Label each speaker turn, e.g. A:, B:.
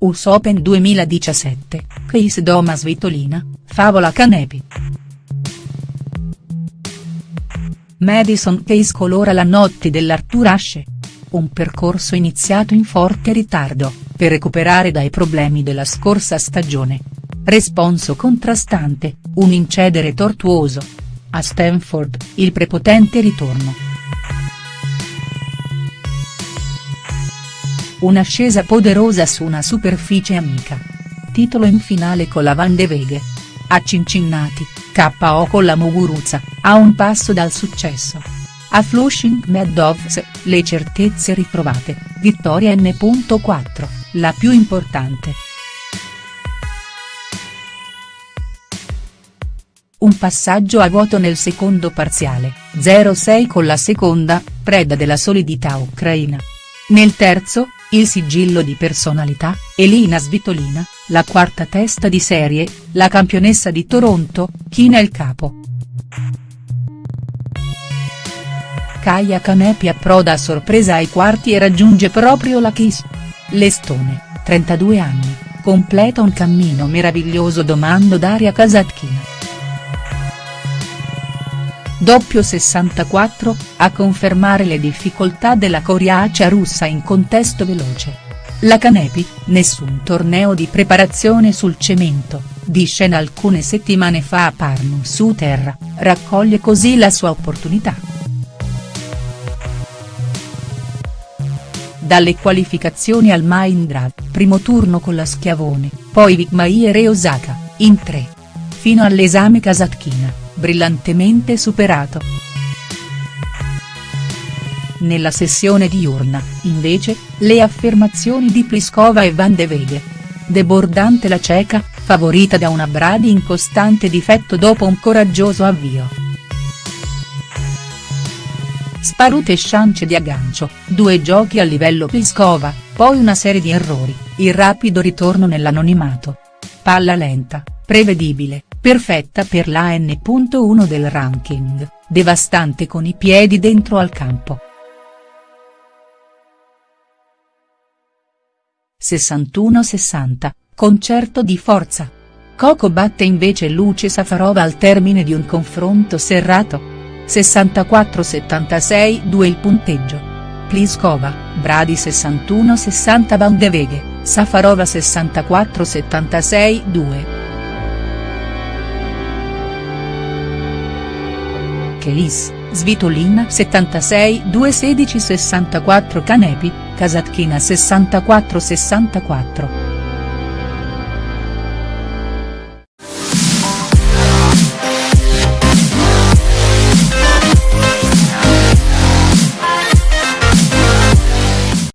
A: US Open 2017, Case Doma Svitolina, Favola Canepi. Madison Case colora la notte dell'Arthur Ashe. Un percorso iniziato in forte ritardo, per recuperare dai problemi della scorsa stagione. Responso contrastante, un incedere tortuoso. A Stanford, il prepotente ritorno. Un'ascesa poderosa su una superficie amica. Titolo in finale con la Van de Veghe. A Cincinnati, KO con la Muguruza, a un passo dal successo. A Flushing Meadows, le certezze ritrovate, vittoria N.4, la più importante. Un passaggio a vuoto nel secondo parziale, 0-6 con la seconda, preda della solidità ucraina. Nel terzo, il sigillo di personalità, Elina Svitolina, la quarta testa di serie, la campionessa di Toronto, china il capo. Kaya Kanepi approda a sorpresa ai quarti e raggiunge proprio la Kiss. L'estone, 32 anni, completa un cammino meraviglioso domando Daria Kasatkina. Doppio 64, a confermare le difficoltà della coriacea russa in contesto veloce. La Canepi, nessun torneo di preparazione sul cemento, di scena alcune settimane fa a Parnu su terra, raccoglie così la sua opportunità. Dalle qualificazioni al Mahindra, primo turno con la Schiavone, poi Vikmayer e Osaka, in tre. Fino all'esame Kasatkina brillantemente superato. Nella sessione diurna, invece, le affermazioni di Pliskova e Van de Veghe. Debordante la ceca, favorita da una Brady in costante difetto dopo un coraggioso avvio. Sparute sciance di aggancio, due giochi a livello Pliskova, poi una serie di errori, il rapido ritorno nell'anonimato. Palla lenta, prevedibile, perfetta per la N.1 del ranking, devastante con i piedi dentro al campo. 61-60, concerto di forza. Coco batte invece Luce Safarova al termine di un confronto serrato. 64-76-2 il punteggio. Pliskova, Bradi 61-60 Van de Veghe, Safarova 64-76-2. Kelis, Svitolina 76 216 64 Canepi, Kasatkina 64 64.